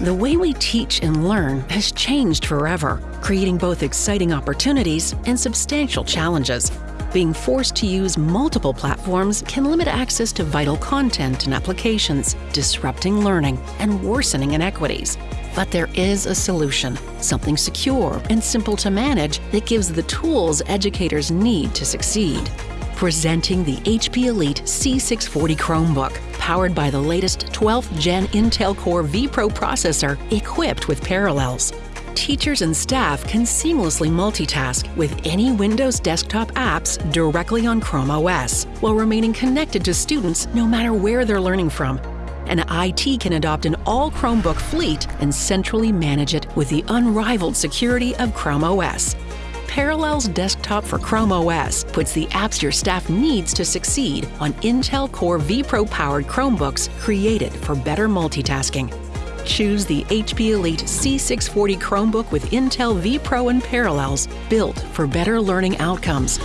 The way we teach and learn has changed forever, creating both exciting opportunities and substantial challenges. Being forced to use multiple platforms can limit access to vital content and applications, disrupting learning and worsening inequities. But there is a solution, something secure and simple to manage that gives the tools educators need to succeed. Presenting the HP Elite C640 Chromebook, powered by the latest 12th gen Intel Core vPro processor equipped with Parallels. Teachers and staff can seamlessly multitask with any Windows desktop apps directly on Chrome OS, while remaining connected to students no matter where they're learning from. And IT can adopt an all Chromebook fleet and centrally manage it with the unrivaled security of Chrome OS. Parallels Desktop for Chrome OS puts the apps your staff needs to succeed on Intel Core vPro powered Chromebooks created for better multitasking. Choose the HP Elite C640 Chromebook with Intel vPro and Parallels, built for better learning outcomes.